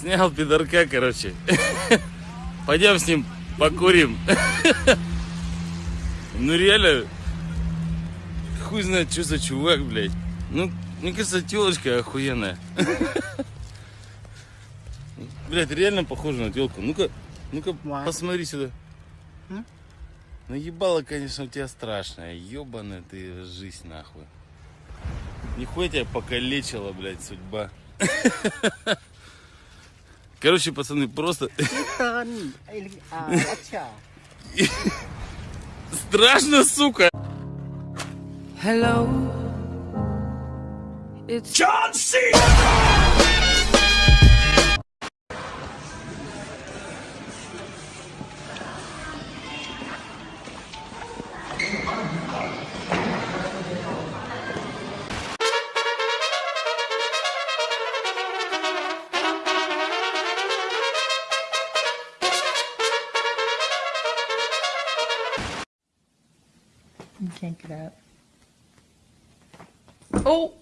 Снял пидорка, короче. Пойдем с ним покурим. Ну реально, хуй знает, что за чувак, блядь. Ну, мне кажется, телочка охуенная. Блядь, реально похоже на телку. Ну-ка, ну-ка, посмотри сюда. Ну ебало, конечно, у тебя страшная. Ебаная ты жизнь, нахуй. Нихуя тебя покалечила, блядь, судьба. Короче, пацаны, просто... Страшно, сука! Hello. It's John C. can't get out. Oh.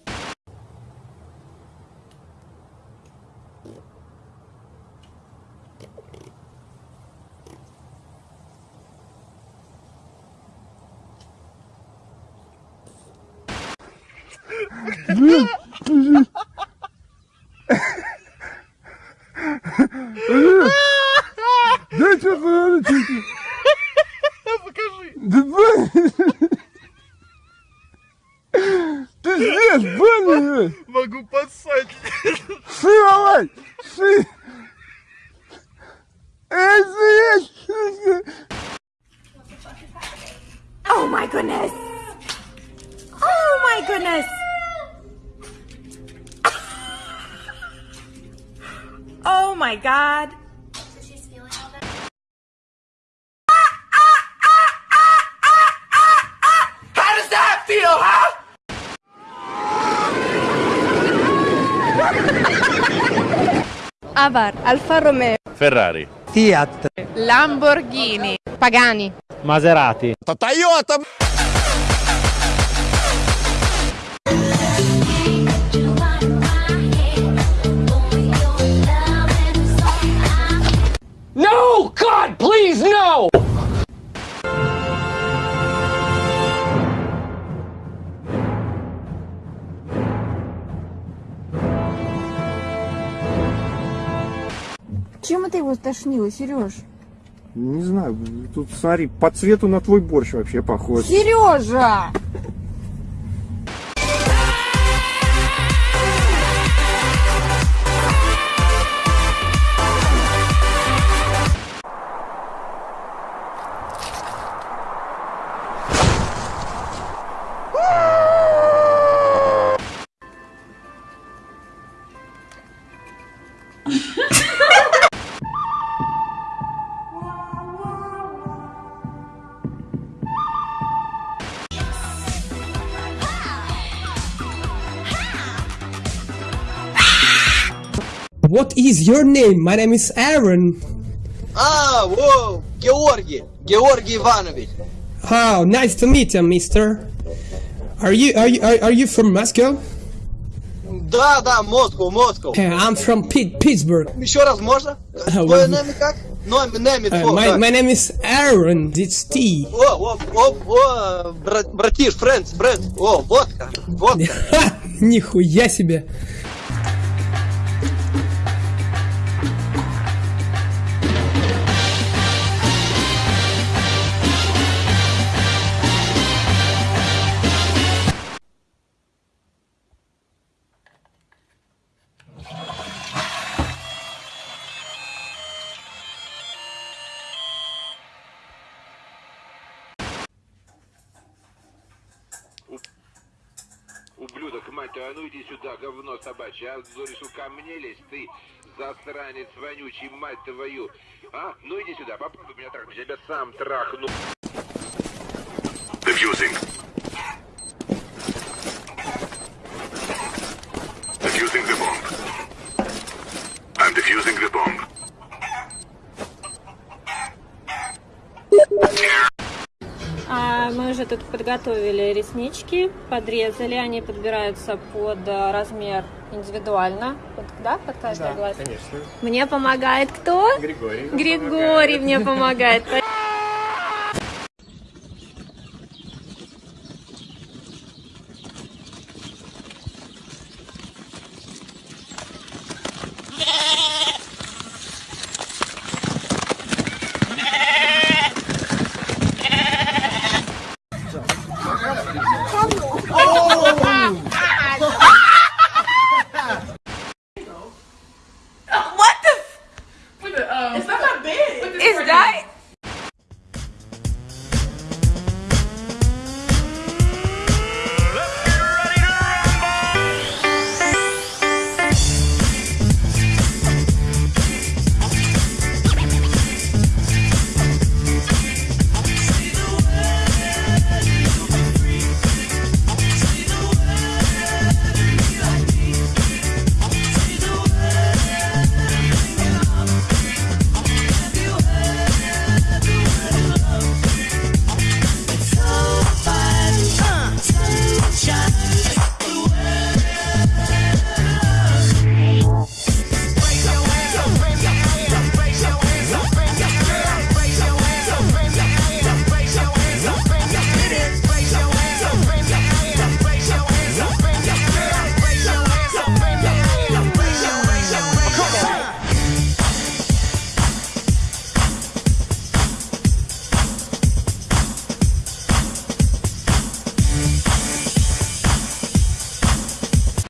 здесь, блин. Могу подсать. Сы, давай. Сы. Эй, здесь. Oh my goodness! Oh my goodness! Oh my god! Avar, Alfa Romeo, Ferrari. Fiat. Lamborghini, Pagani, Maserati. Toyota. Чем это его тошнило, Сереж? Не знаю, тут смотри, по цвету на твой борщ вообще похож. Сережа! What is your name? My name is Aaron. А, о, Георгий, Георгий Иванович. Oh, nice to meet you, mister. Are you are you are, are you from Moscow? Да, да, Москва, Москва. Uh, I'm from Pit- Pittsburgh. Еще раз можно? Твое имя как? Номер, номер Uh, my, my name is Aaron. It's T. О, о, о, о, брат, братиш, френдс, брат. О, водка, водка. Нихуя себе. Ублюдок, мать твою, а ну иди сюда, говно собачье, а решил ко мне лезть, ты засранец вонючий, мать твою. А, ну иди сюда, попробуй меня трахнуть, я тебя сам трахну. Defusing. Уже тут подготовили реснички, подрезали, они подбираются под э, размер индивидуально. Вот, да, под каждый глаз? конечно. Мне помогает кто? Григорий. Григорий мне помогает.